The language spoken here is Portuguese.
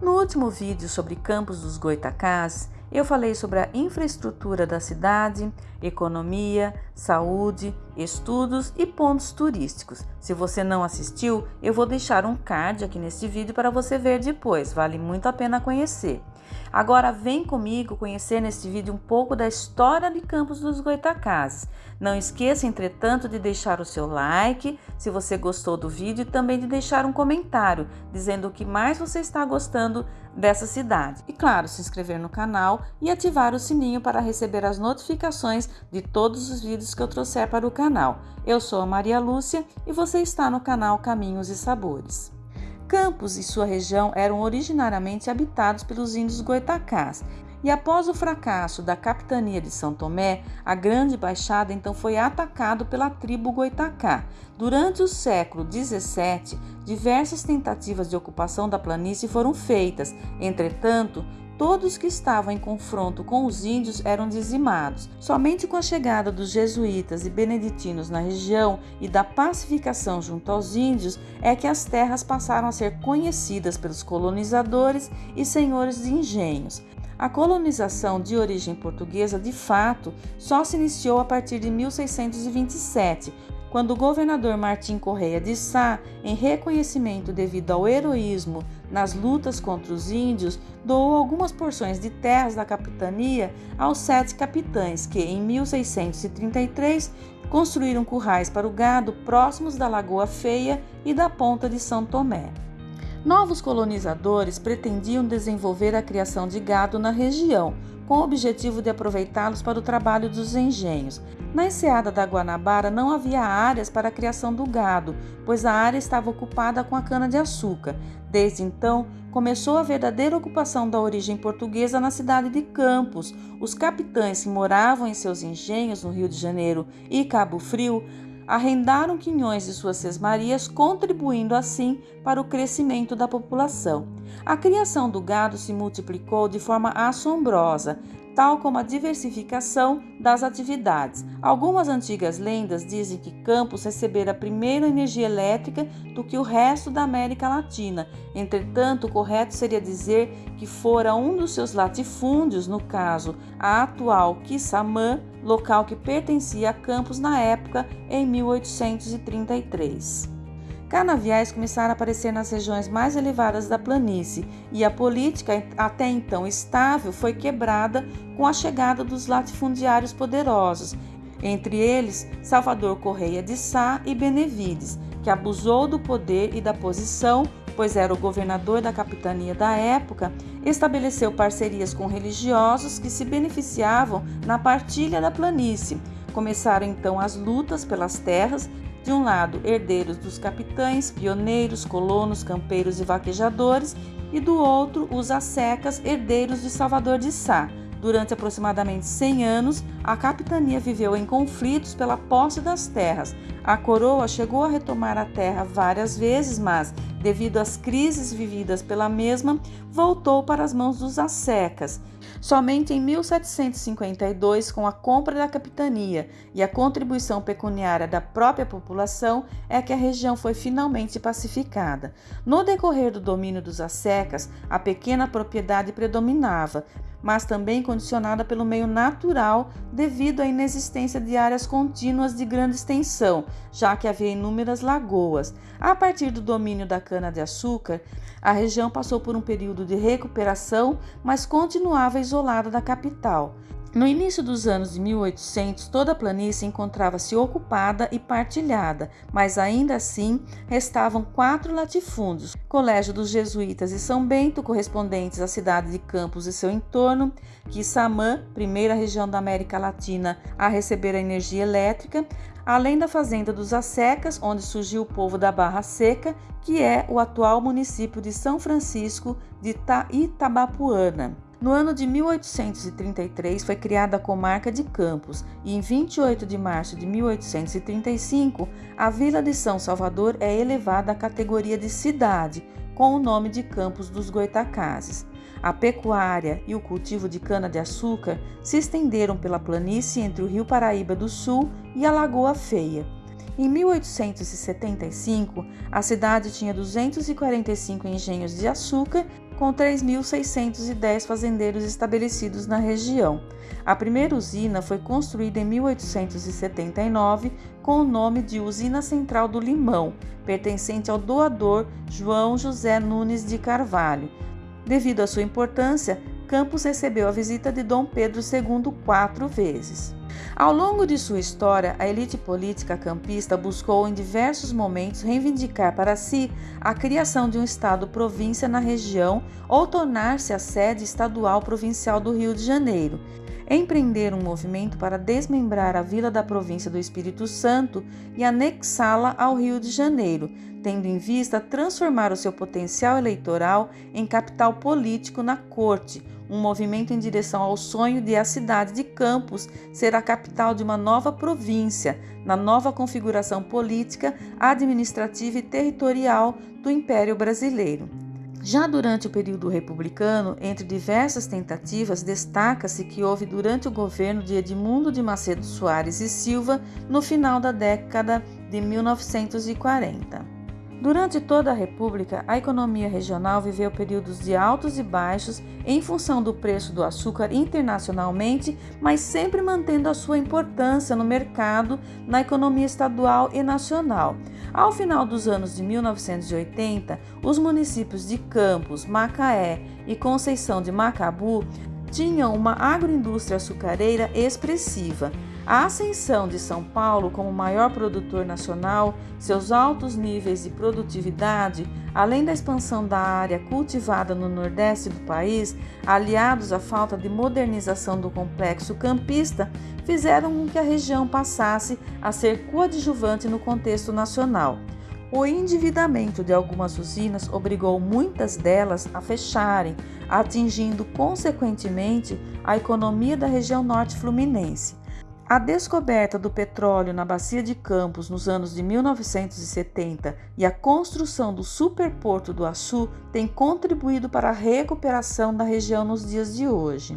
No último vídeo sobre Campos dos Goitacás, eu falei sobre a infraestrutura da cidade, economia, saúde, estudos e pontos turísticos. Se você não assistiu, eu vou deixar um card aqui neste vídeo para você ver depois, vale muito a pena conhecer. Agora vem comigo conhecer neste vídeo um pouco da história de Campos dos Goitacazes. Não esqueça, entretanto, de deixar o seu like se você gostou do vídeo e também de deixar um comentário dizendo o que mais você está gostando dessa cidade. E claro, se inscrever no canal e ativar o sininho para receber as notificações de todos os vídeos que eu trouxer para o canal. Eu sou a Maria Lúcia e você está no canal Caminhos e Sabores. Campos e sua região eram originariamente habitados pelos índios goitacás, e após o fracasso da capitania de São Tomé, a Grande Baixada então foi atacado pela tribo goitacá. Durante o século XVII, diversas tentativas de ocupação da planície foram feitas. Entretanto, todos que estavam em confronto com os índios eram dizimados. Somente com a chegada dos jesuítas e beneditinos na região e da pacificação junto aos índios é que as terras passaram a ser conhecidas pelos colonizadores e senhores de engenhos. A colonização de origem portuguesa, de fato, só se iniciou a partir de 1627, quando o governador Martim Correia de Sá, em reconhecimento devido ao heroísmo nas lutas contra os índios, doou algumas porções de terras da capitania aos sete capitães que, em 1633, construíram currais para o gado próximos da Lagoa Feia e da Ponta de São Tomé. Novos colonizadores pretendiam desenvolver a criação de gado na região, com o objetivo de aproveitá-los para o trabalho dos engenhos. Na enseada da Guanabara não havia áreas para a criação do gado, pois a área estava ocupada com a cana-de-açúcar. Desde então, começou a verdadeira ocupação da origem portuguesa na cidade de Campos. Os capitães que moravam em seus engenhos no Rio de Janeiro e Cabo Frio arrendaram quinhões de suas sesmarias, contribuindo assim para o crescimento da população. A criação do gado se multiplicou de forma assombrosa, tal como a diversificação das atividades. Algumas antigas lendas dizem que Campos recebera primeiro energia elétrica do que o resto da América Latina. Entretanto, o correto seria dizer que fora um dos seus latifúndios, no caso, a atual Quissamã, local que pertencia a Campos na época em 1833 canaviais começaram a aparecer nas regiões mais elevadas da planície e a política, até então estável, foi quebrada com a chegada dos latifundiários poderosos, entre eles Salvador Correia de Sá e Benevides, que abusou do poder e da posição, pois era o governador da capitania da época, estabeleceu parcerias com religiosos que se beneficiavam na partilha da planície. Começaram então as lutas pelas terras de um lado, herdeiros dos capitães, pioneiros, colonos, campeiros e vaquejadores, e do outro, os assecas, herdeiros de Salvador de Sá. Durante aproximadamente 100 anos, a capitania viveu em conflitos pela posse das terras. A coroa chegou a retomar a terra várias vezes, mas, devido às crises vividas pela mesma, voltou para as mãos dos assecas. Somente em 1752, com a compra da capitania e a contribuição pecuniária da própria população, é que a região foi finalmente pacificada. No decorrer do domínio dos assecas, a pequena propriedade predominava, mas também condicionada pelo meio natural devido à inexistência de áreas contínuas de grande extensão, já que havia inúmeras lagoas. A partir do domínio da cana-de-açúcar, a região passou por um período de recuperação, mas continuava isolada da capital. No início dos anos de 1800, toda a planície encontrava-se ocupada e partilhada, mas ainda assim restavam quatro latifúndios: Colégio dos Jesuítas e São Bento, correspondentes à cidade de Campos e seu entorno, Quissamã, primeira região da América Latina a receber a energia elétrica, além da fazenda dos Assecas, onde surgiu o povo da Barra Seca, que é o atual município de São Francisco de Itabapuana. No ano de 1833 foi criada a comarca de Campos e em 28 de março de 1835 a vila de São Salvador é elevada à categoria de cidade com o nome de Campos dos Goitacazes. A pecuária e o cultivo de cana-de-açúcar se estenderam pela planície entre o Rio Paraíba do Sul e a Lagoa Feia. Em 1875, a cidade tinha 245 engenhos de açúcar com 3.610 fazendeiros estabelecidos na região. A primeira usina foi construída em 1879 com o nome de Usina Central do Limão, pertencente ao doador João José Nunes de Carvalho. Devido à sua importância, Campos recebeu a visita de Dom Pedro II quatro vezes. Ao longo de sua história, a elite política campista buscou em diversos momentos reivindicar para si a criação de um Estado-província na região ou tornar-se a sede estadual provincial do Rio de Janeiro. Empreender um movimento para desmembrar a vila da província do Espírito Santo e anexá-la ao Rio de Janeiro, tendo em vista transformar o seu potencial eleitoral em capital político na corte, um movimento em direção ao sonho de a cidade de Campos ser a capital de uma nova província, na nova configuração política, administrativa e territorial do Império Brasileiro. Já durante o período republicano, entre diversas tentativas, destaca-se que houve durante o governo de Edmundo de Macedo Soares e Silva no final da década de 1940. Durante toda a República, a economia regional viveu períodos de altos e baixos em função do preço do açúcar internacionalmente, mas sempre mantendo a sua importância no mercado, na economia estadual e nacional. Ao final dos anos de 1980, os municípios de Campos, Macaé e Conceição de Macabu tinham uma agroindústria açucareira expressiva. A ascensão de São Paulo como maior produtor nacional, seus altos níveis de produtividade, além da expansão da área cultivada no nordeste do país, aliados à falta de modernização do complexo campista, fizeram com que a região passasse a ser coadjuvante no contexto nacional. O endividamento de algumas usinas obrigou muitas delas a fecharem, atingindo consequentemente a economia da região norte fluminense. A descoberta do petróleo na Bacia de Campos nos anos de 1970 e a construção do superporto do Açu têm contribuído para a recuperação da região nos dias de hoje.